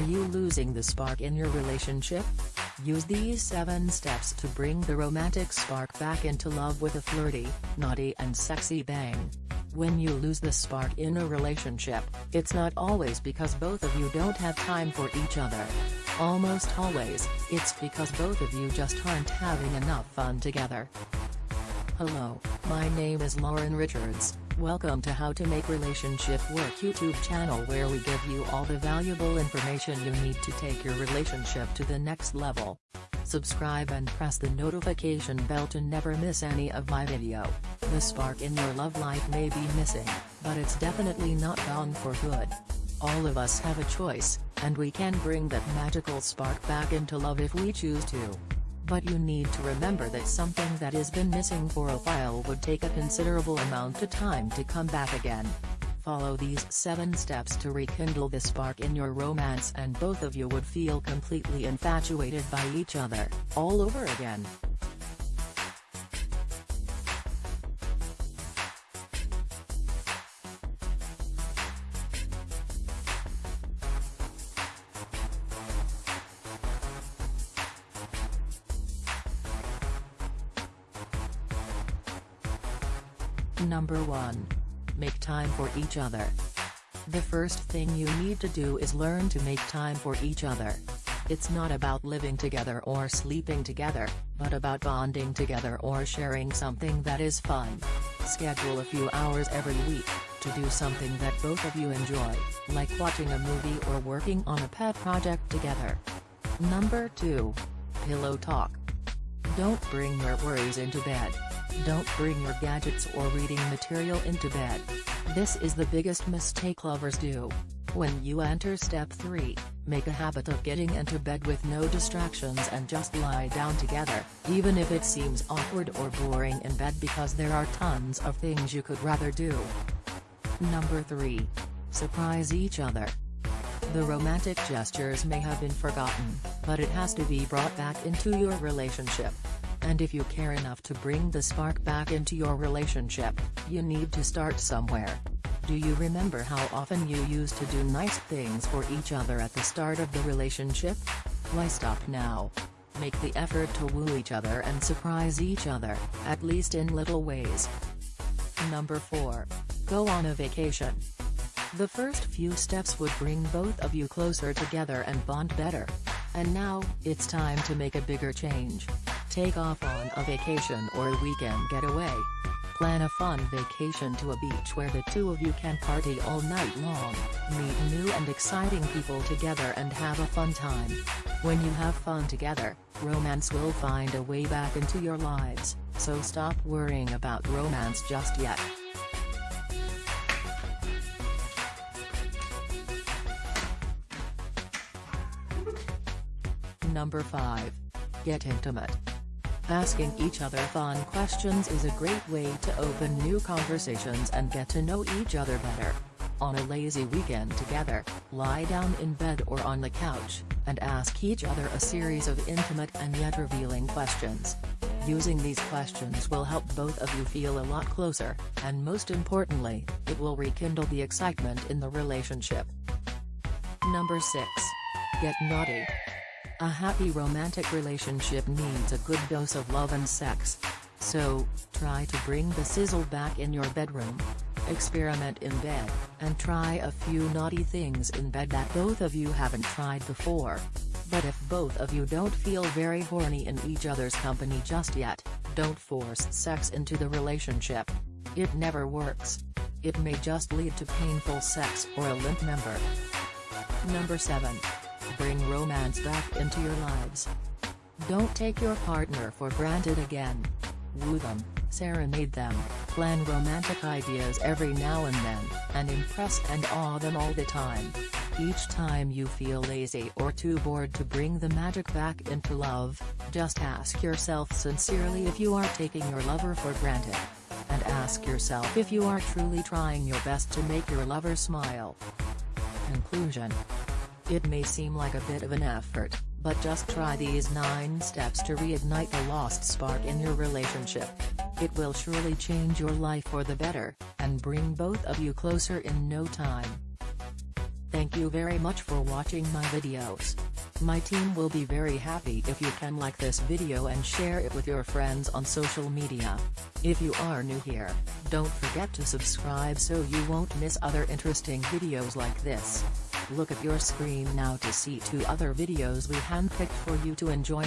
you losing the spark in your relationship? Use these 7 steps to bring the romantic spark back into love with a flirty, naughty and sexy bang. When you lose the spark in a relationship, it's not always because both of you don't have time for each other. Almost always, it's because both of you just aren't having enough fun together. Hello, my name is Lauren Richards, welcome to How to Make Relationship Work YouTube channel where we give you all the valuable information you need to take your relationship to the next level. Subscribe and press the notification bell to never miss any of my video. The spark in your love life may be missing, but it's definitely not gone for good. All of us have a choice, and we can bring that magical spark back into love if we choose to. But you need to remember that something that has been missing for a while would take a considerable amount of time to come back again. Follow these 7 steps to rekindle the spark in your romance and both of you would feel completely infatuated by each other, all over again. Number 1. Make time for each other. The first thing you need to do is learn to make time for each other. It's not about living together or sleeping together, but about bonding together or sharing something that is fun. Schedule a few hours every week, to do something that both of you enjoy, like watching a movie or working on a pet project together. Number 2. Pillow Talk. Don't bring your worries into bed. Don't bring your gadgets or reading material into bed. This is the biggest mistake lovers do. When you enter step 3, make a habit of getting into bed with no distractions and just lie down together, even if it seems awkward or boring in bed because there are tons of things you could rather do. Number 3. Surprise each other. The romantic gestures may have been forgotten, but it has to be brought back into your relationship. And if you care enough to bring the spark back into your relationship, you need to start somewhere. Do you remember how often you used to do nice things for each other at the start of the relationship? Why stop now? Make the effort to woo each other and surprise each other, at least in little ways. Number 4. Go on a vacation. The first few steps would bring both of you closer together and bond better. And now, it's time to make a bigger change. Take off on a vacation or a weekend getaway. Plan a fun vacation to a beach where the two of you can party all night long, meet new and exciting people together and have a fun time. When you have fun together, romance will find a way back into your lives, so stop worrying about romance just yet. Number 5. Get intimate. Asking each other fun questions is a great way to open new conversations and get to know each other better. On a lazy weekend together, lie down in bed or on the couch, and ask each other a series of intimate and yet revealing questions. Using these questions will help both of you feel a lot closer, and most importantly, it will rekindle the excitement in the relationship. Number 6. Get naughty. A happy romantic relationship needs a good dose of love and sex. So, try to bring the sizzle back in your bedroom. Experiment in bed, and try a few naughty things in bed that both of you haven't tried before. But if both of you don't feel very horny in each other's company just yet, don't force sex into the relationship. It never works. It may just lead to painful sex or a limp member. Number 7 bring romance back into your lives. Don't take your partner for granted again. Woo them, serenade them, plan romantic ideas every now and then, and impress and awe them all the time. Each time you feel lazy or too bored to bring the magic back into love, just ask yourself sincerely if you are taking your lover for granted. And ask yourself if you are truly trying your best to make your lover smile. Conclusion it may seem like a bit of an effort, but just try these 9 steps to reignite the lost spark in your relationship. It will surely change your life for the better, and bring both of you closer in no time. Thank you very much for watching my videos. My team will be very happy if you can like this video and share it with your friends on social media. If you are new here, don't forget to subscribe so you won't miss other interesting videos like this. Look at your screen now to see two other videos we handpicked for you to enjoy.